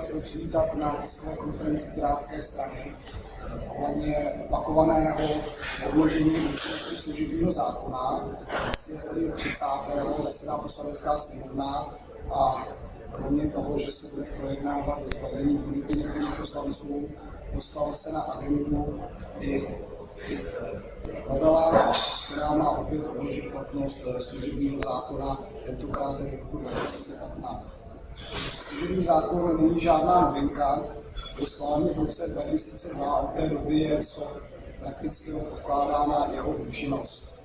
chtěl přivítat na tiskové konferenci Pirátské strany eh, ohledně opakovaného odložení účinnosti služebního zákona. Dnes je tedy 30. zasedá poslanecká sněmovna a kromě toho, že se bude projednávat zbavení imunity některých poslanců, dostalo se na agendu i novela, která má opět odložit platnost služebního zákona, tentokrát do roku 2015. Služební zákon není žádná novinka, po schválení v roce 2002 od té doby je co prakticky odkládána jeho účinnost.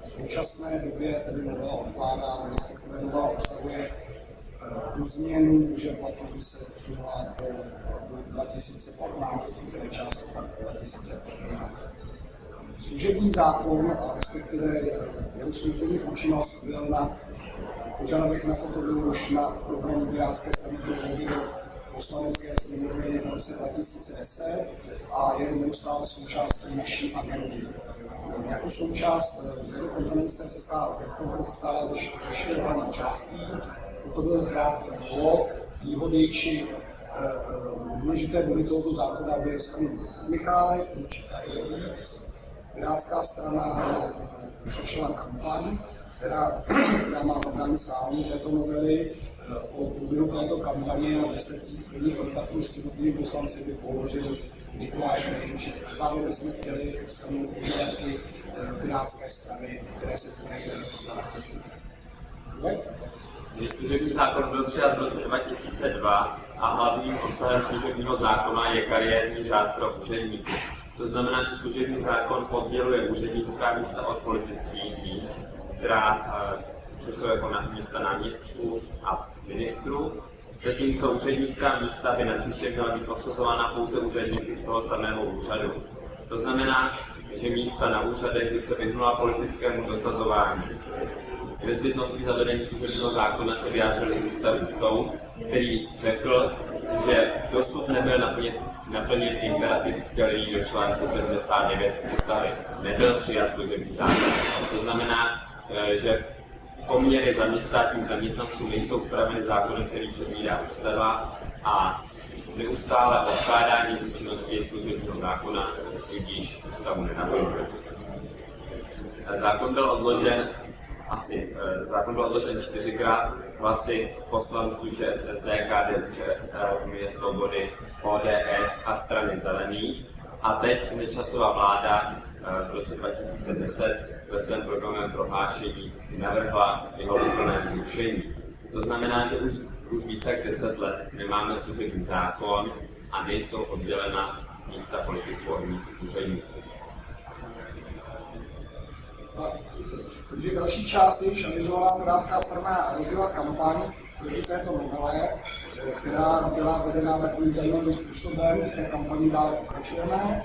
V současné době tedy novela odkládá, respektive novela obsahuje eh, tu změnu, že platnost by se odsunula do 2015, to je část 2018. Služební zákon, respektive jeho vstoupení v účinnost byl na požadavek na toto byl už na, v programu Pirátské strany pro volby do poslanecké sněmovny v roce 2010 a je neustále součástí naší agendy. Jako součást této konference se stává, konference stává ze hlavních částí. To byl krátký blok, výhody či eh, eh, důležité body tohoto zákona by Michálek, určitá Pirátská strana začala kampaň, která, která má zabránit schválení této novely. Eh, o průběhu této kampaně a výsledcích prvních kontaktů s jednotlivými poslanci by pohovořil Mikuláš Ferjenčík. A zároveň bychom chtěli shrnout požadavky eh, Pirátské strany, které se týkají Když služební zákon byl přijat v roce 2002 a hlavním obsahem služebního zákona je kariérní řád pro úředníky. To znamená, že služební zákon odděluje úřednická místa od politických míst, která uh, jsou jako na místa náměstků a ministrů, zatímco úřednická místa by na příště měla být obsazována pouze úředníky z toho samého úřadu. To znamená, že místa na úřadech by se vyhnula politickému dosazování. Nezbytností zavedení služebního zákona se vyjádřil i ústavní soud, který řekl, že dosud nebyl naplnit naplnit imperativ, který do článku 79 ústavy nebyl přijat služební zákon. To znamená, eh, že poměry zaměstnání zaměstnanců nejsou upraveny zákonem, který předvídá ústava a neustále odkládání účinnosti služebního zákona tudíž ústavu nenaplňuje. Zákon byl odložen asi, eh, zákon byl odložen čtyřikrát, hlasy poslanců ČSSD, KDU, ČSL, Unie svobody, ODS a strany zelených. A teď nečasová vláda eh, v roce 2010 ve svém programovém prohlášení navrhla jeho úplné zrušení. To znamená, že už, už více jak 10 let nemáme služební zákon a nejsou oddělena místa politiků od míst úředníků. Takže další část je již avizovaná Pirátská strana rozjela kampaň proti této novele, eh, která byla vedena takovým zajímavým způsobem. V té kampani dále pokračujeme,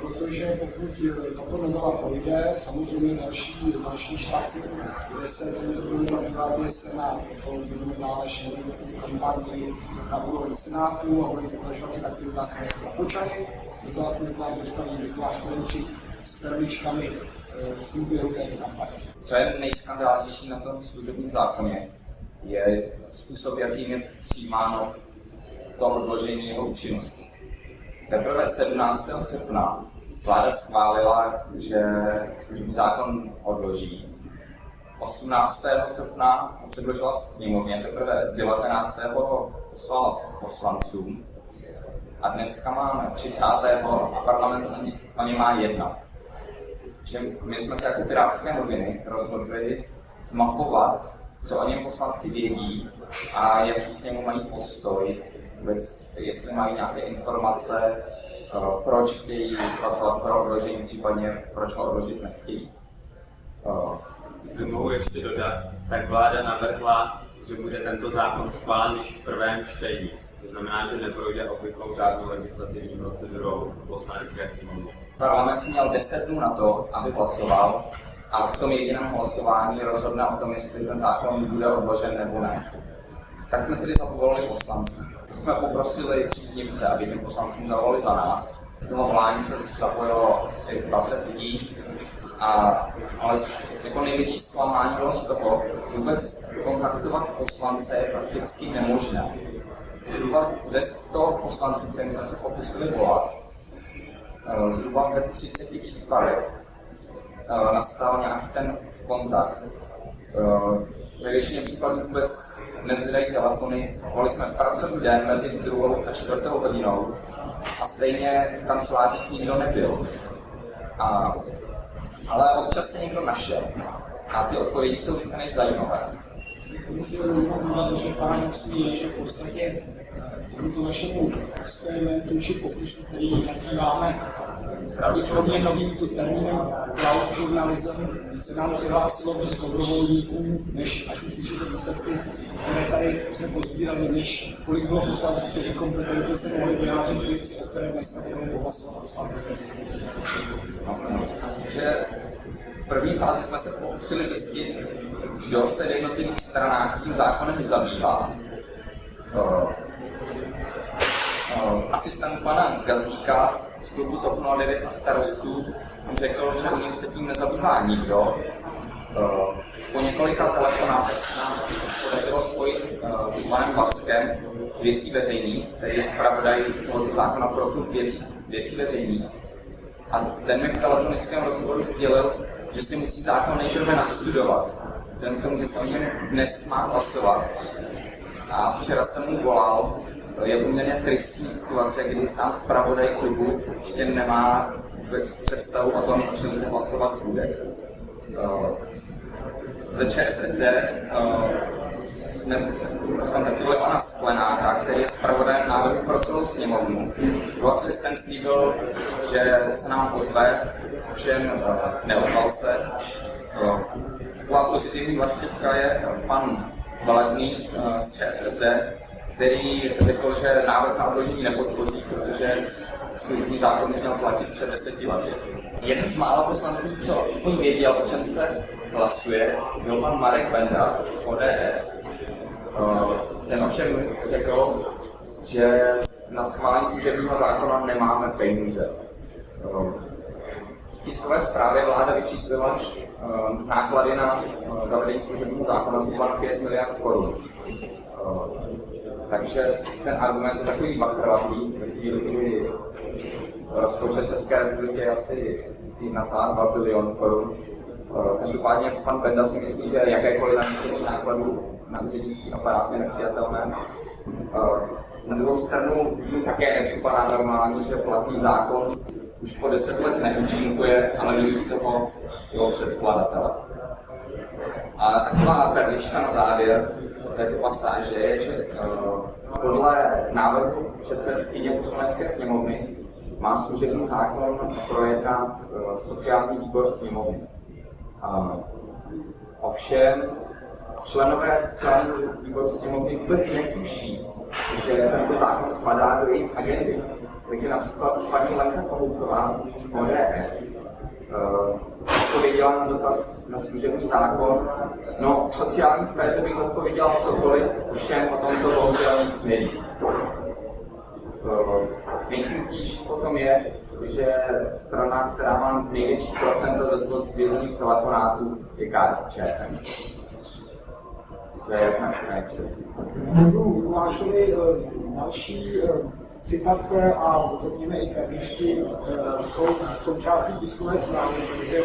protože pokud eh, tato novela projde, samozřejmě další, další štáty, kde se to bude zabývat, je Senát. To budeme dále šířit kampani na úroveň Senátu a budeme pokračovat v aktivitách, které jsme započali. Je to aktivita, představí Mikuláš Ferenčík s perličkami z průběhu této kampaně. Co je nejskandálnější na tom služebním zákoně, je způsob, jakým je přijímáno to odložení jeho účinnosti. Teprve 17. srpna vláda schválila, že služební zákon odloží. 18. srpna předložila sněmovně, teprve 19. poslala poslancům a dneska máme 30. a parlament o ně má jednat. Že my jsme se jako Pirátské noviny rozhodli zmapovat co o něm poslanci vědí a jaký k němu mají postoj, vůbec, jestli mají nějaké informace, eh, proč chtějí hlasovat pro odložení, případně proč ho odložit nechtějí. Eh, Jestli mohu ještě dodat, tak vláda navrhla, že bude tento zákon schválen již v prvém čtení. To znamená, že neprojde obvyklou žádnou legislativní procedurou poslanecké sněmovny. Parlament měl 10 dnů na to, aby hlasoval a v tom jediném hlasování rozhodne o tom, jestli ten zákon bude odložen nebo ne. Tak jsme tedy zavolali poslanců. Jsme poprosili příznivce, aby těm poslancům zavolali za nás. Toho volání se zapojilo asi 20 lidí, a, ale jako největší zklamání bylo z toho, vůbec kontaktovat poslance je prakticky nemožné. zhruba ze 100 poslanců, kterým jsme se pokusili volat, eh, zhruba ve 30 případech eh, nastal nějaký ten kontakt. Eh, ve většině případů vůbec nezvedají telefony. Volili jsme v pracovní den mezi druhou a čtvrtou hodinou a stejně v kancelářích nikdo nebyl. A, ale občas se někdo našel. A ty odpovědi jsou více než zajímavé. Tomu chtěl jenom že paradoxní je, že v podstatě tomuto našemu experimentu či pokusu, který nazýváme pravděpodobně novým termínem cloud journalism, se nám přihlásilo víc dobrovolníků, než až uslyšíte výsledky, které tady jsme pozbírali, než kolik bylo poslanců, kteří kompetentně se mohli vyjádřit věci, o které dneska budeme hlasovat poslanecké že v první fázi jsme se pokusili zjistit, kdo se v jednotlivých stranách tím zákonem zabývá. Uh, uh, asistent pana Gazíka z klubu TOP 09 a starostů řekl, že u nich se tím nezabývá nikdo. Uh, po několika telefonátech se nám podařilo spojit uh, s panem Vackem z věcí veřejných, který je zpravodaj tohoto zákona pro klub věcí, věcí veřejných. A ten mi v telefonickém rozhovoru sdělil, že si musí zákon nejprve nastudovat, vzhledem k tomu, že se o něm dnes má hlasovat. A včera jsem mu volal, je poměrně tristní situace, kdy sám zpravodaj klubu ještě nemá vůbec představu o tom, o čem se hlasovat bude. Uh, ze ČSSD uh, jsme skontaktovali pana Sklenáka, který je zpravodajem návrhu pro celou sněmovnu. Jeho asistent slíbil, že se nám ozve, ovšem uh, neozval se. Taková pozitivní vlastivka je pan Baladný z ČSSD, který řekl, že návrh na odložení nepodpoří, protože služební zákon už měl platit před deseti lety. Jeden z mála poslanců, co aspoň věděl, o čem se hlasuje, byl pan Marek Benda z ODS. Ten ovšem řekl, že na schválení služebního zákona nemáme peníze. V tiskové zprávě vláda vyčíslila náklady na zavedení služebního zákona zhruba na 5 miliard korun. Takže ten argument je takový bachrovatý, ve chvíli, kdy rozpočet České republiky je asi 1,2 bilion korun. Každopádně pan Benda si myslí, že jakékoliv navýšení nákladů na úřednický aparát je nepřijatelné. Na druhou stranu mi také nepřipadá normální, že platný zákon už po deset let neúčinkuje, ale vidí z toho jeho předkladatele. A taková perlička na závěr této pasáže je, že uh, podle návrhu předsedkyně poslanecké sněmovny má služební zákon projednat uh, sociální výbor sněmovny. Uh, ovšem, členové sociálního výboru sněmovny vůbec netuší, že tento zákon spadá do jejich agendy. Takže například paní Lenka Kohoutová z ODS odpověděla na dotaz na služební zákon. No, v sociální sféře bych odpověděla cokoliv, všem o tomto bohužel nic neví. Uh, Nejsmutnější potom je, že strana, která má největší procento zodpovězených telefonátů, je KSČM. To je jasná Budu Lukášovi další citace a řekněme i perličky jsou součástí tiskové zprávy, protože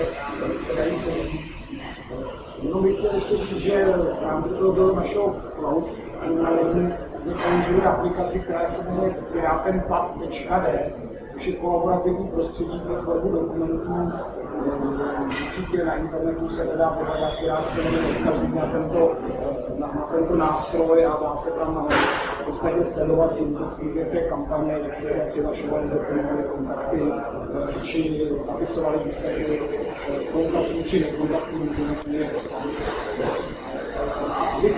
se dají přesít. Jenom bych chtěl ještě říct, že v rámci toho našeho cloud žurnalismu jsme použili aplikaci, která se jmenuje piratenpad.d, což je kolaborativní prostředí pro tvorbu dokumentů. Určitě na internetu se nedá vyhledat pirátské odkazy na tento, na, na tento nástroj a dá se tam podstatě sledovat i průběh té kampaně, jak se přihlašovali, doplňovali kontakty, či zapisovali výsledky kontaktů či nekontaktů mezi poslanci.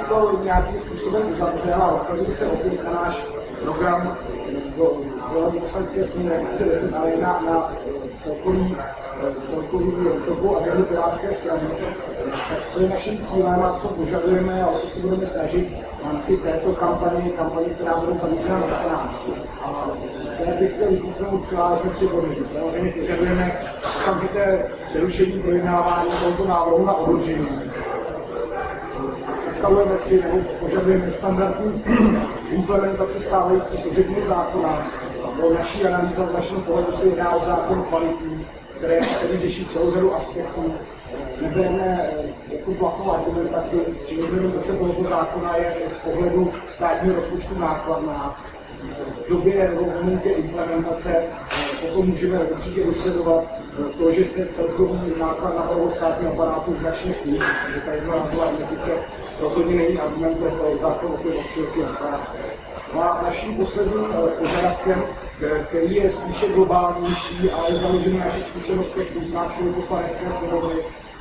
To nějakým způsobem uzavřel a odkazuji se opět na náš program do zvolení poslanecké sněmy 2010, ale na, na celkový, celkový, celkovou agendu Pirátské strany. Tak co je naším cílem a co požadujeme a o co si budeme snažit v rámci této kampaně, kampaně, která bude zaměřena na Senát. A zde bych chtěl vypuknout převážně tři body. Samozřejmě požadujeme okamžité přerušení projednávání tohoto návrhu na odložení představujeme si nebo požadujeme standardní implementaci stávající služebního zákona. O naší analýza z našeho pohledu se jedná o zákon kvalitní, které, který řeší celou řadu aspektů. Nebereme eh, jako platovou argumentaci, že implementace tohoto zákona je z pohledu státního rozpočtu nákladná. V době nebo v momentě implementace eh, potom můžeme určitě vysledovat eh, to, že se celkový náklad na provoz státního aparátu značně sníží, takže ta jednorázová investice rozhodně není argument pro to zákon o těch No a naším posledním eh, požadavkem, který je spíše globálnější, ale je založený na našich zkušenostech z návštěvy poslanecké sněmovny,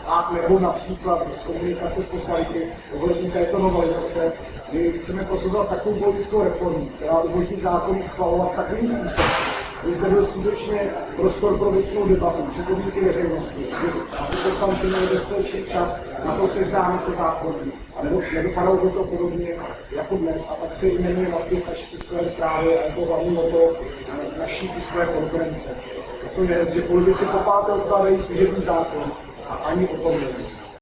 a nebo například z komunikace s poslanci ohledně této novelizace, my chceme prosazovat takovou politickou reformu, která umožní zákony schvalovat takovým způsobem, aby zde byl skutečně prostor pro věcnou debatu, připomínky veřejnosti, aby poslanci měli dostatečný čas na to seznámit se zákony. A nebo nedopadalo by to podobně jako dnes. A tak se jmenuje nadpis naší tiskové zprávy a je to hlavní o to naší tiskové konference. Je to věc, že politici po páté odkládají služební zákon a ani o tom není.